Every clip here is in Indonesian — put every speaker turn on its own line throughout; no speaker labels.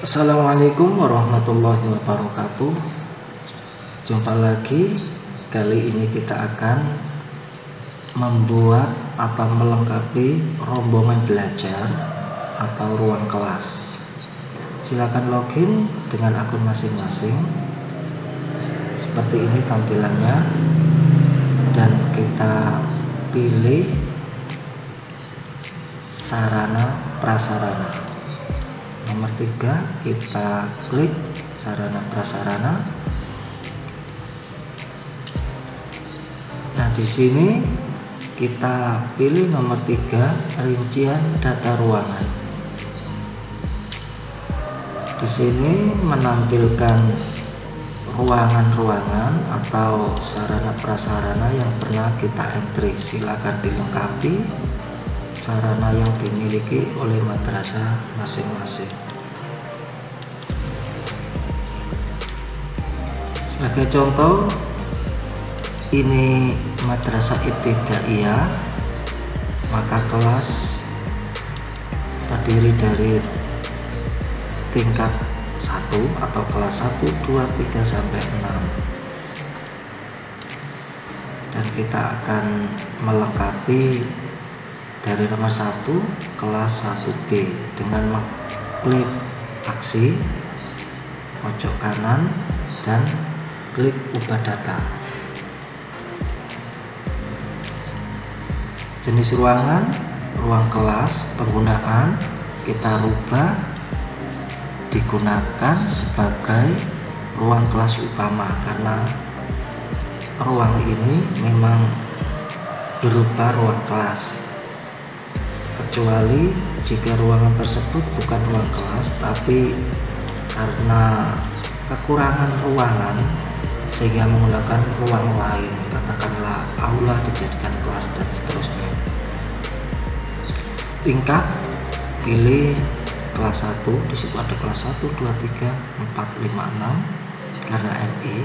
Assalamualaikum warahmatullahi wabarakatuh. Jumpa lagi. Kali ini kita akan Membuat atau melengkapi Rombongan belajar Atau ruang kelas. Silakan login dengan akun masing-masing. Seperti ini tampilannya. Dan kita pilih Sarana prasarana nomor tiga kita klik sarana prasarana. Nah di sini kita pilih nomor tiga rincian data ruangan. Di sini menampilkan ruangan-ruangan atau sarana prasarana yang pernah kita entry. Silakan dilengkapi sarana yang dimiliki oleh madrasah masing-masing. Sebagai contoh ini madrasah ibtidaiyah maka kelas terdiri dari tingkat 1 atau kelas 1, 2, 3 sampai 6 dan kita akan melengkapi dari nomor 1 kelas 1B dengan klik aksi pojok kanan dan klik ubah data. Jenis ruangan ruang kelas penggunaan kita rubah digunakan sebagai ruang kelas utama karena ruang ini memang berupa ruang kelas kecuali jika ruangan tersebut bukan ruang kelas tapi karena kekurangan ruangan sehingga menggunakan ruang lain katakanlah aula dijadikan kelas dan seterusnya. Tingkat pilih kelas 1 di situ ada kelas 1 2 3 4 5 6 karena MI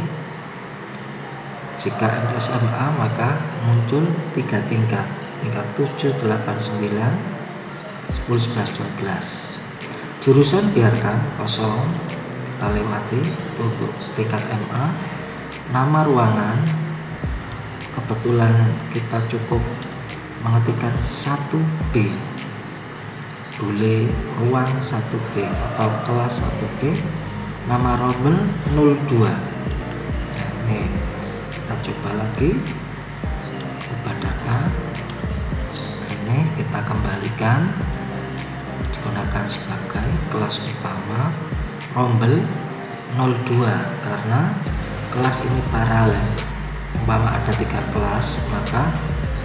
jika MSMA maka muncul tiga tingkat tingkat 7 8 9 10 11 12 jurusan biarkan kosong kita lewati untuk tingkat MA nama ruangan kebetulan kita cukup mengetikkan 1B boleh ruang 1B atau kelas 1B nama rombel 02 nah, ini kita coba lagi. Ubah data kembalikan digunakan sebagai kelas utama rombel 02 karena kelas ini paralel umpama ada tiga kelas maka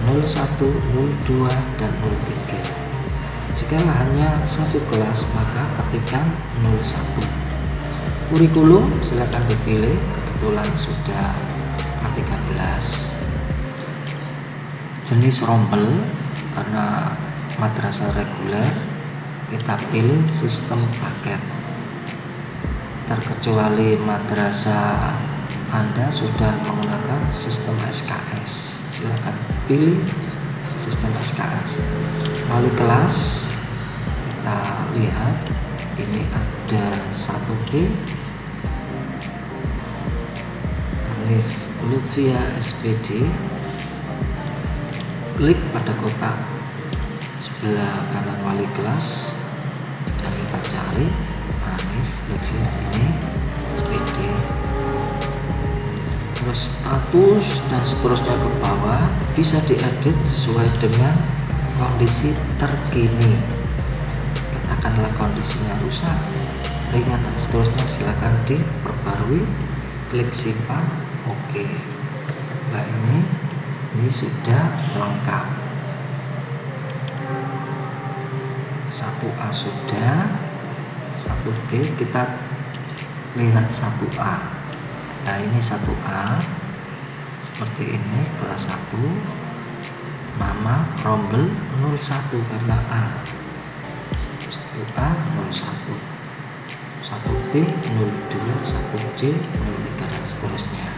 01, 02, dan 03 jika hanya satu kelas maka ketikkan 01 kurikulum silahkan dipilih kebetulan sudah K13 jenis rombel karena madrasah reguler kita pilih sistem paket. Terkecuali madrasah Anda sudah menggunakan sistem SKS silahkan pilih sistem SKS lalu kelas kita lihat ini ada 1B Alif Lutfia SPD klik pada kotak sebelah kanan wali kelas dan kita cari Hanif Lutfi ini SPD terus status dan seterusnya ke bawah bisa diedit sesuai dengan kondisi terkini. Katakanlah kondisinya rusak ringan dan seterusnya. Silahkan diperbarui. Klik simpan. Oke. Okay. nah ini ini sudah lengkap 1A sudah 1B kita lihat 1A nah ini 1A seperti ini kelas 1 nama rombel 01 karena A. 1A 01 1B 02 1C 03 dan seterusnya.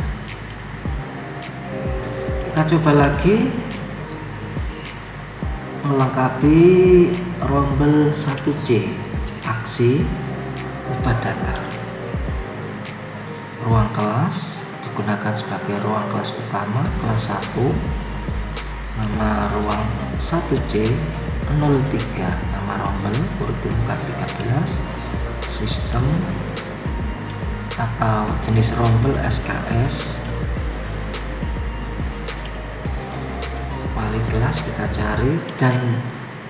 Kita coba lagi melengkapi rombel 1C aksi ubah data. Ruang kelas digunakan sebagai ruang kelas utama kelas 1 nama ruang 1C 03 nama rombel kurikulum K13 sistem atau jenis rombel SKS kelas kita cari dan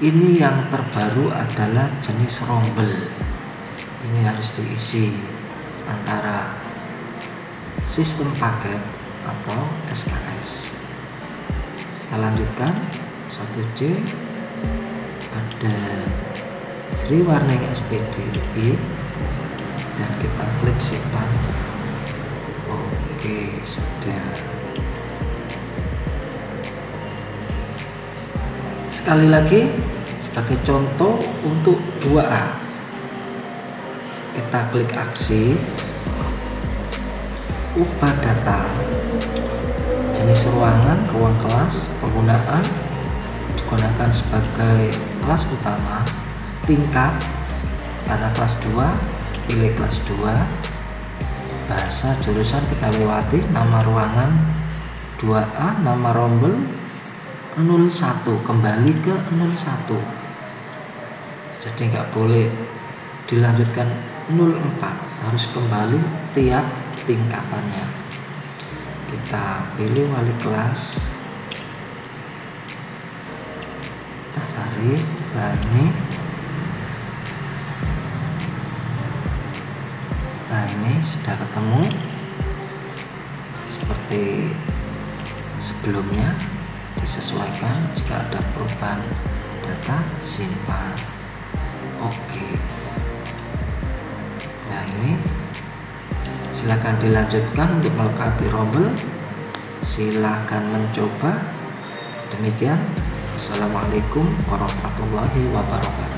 ini yang terbaru adalah jenis rombel. Ini harus diisi antara sistem paket atau SKS kita lanjutkan. 1C ada Sri Warning SPDI dan kita klik simpan. Oke sudah sekali lagi sebagai contoh untuk 2A kita klik aksi ubah data jenis ruangan ruang kelas penggunaan digunakan sebagai kelas utama tingkat karena kelas 2 pilih kelas 2 bahasa jurusan kita lewati nama ruangan 2A nama rombel 01 kembali ke 01 jadi nggak boleh dilanjutkan 04 harus kembali tiap tingkatannya. Kita pilih wali kelas. Kita cari nah ini nah ini sudah ketemu. Seperti sebelumnya disesuaikan jika ada perubahan data simpan. Oke. Nah ini silahkan dilanjutkan untuk melengkapi rombel. Silahkan mencoba. Demikian. Assalamualaikum warahmatullahi wabarakatuh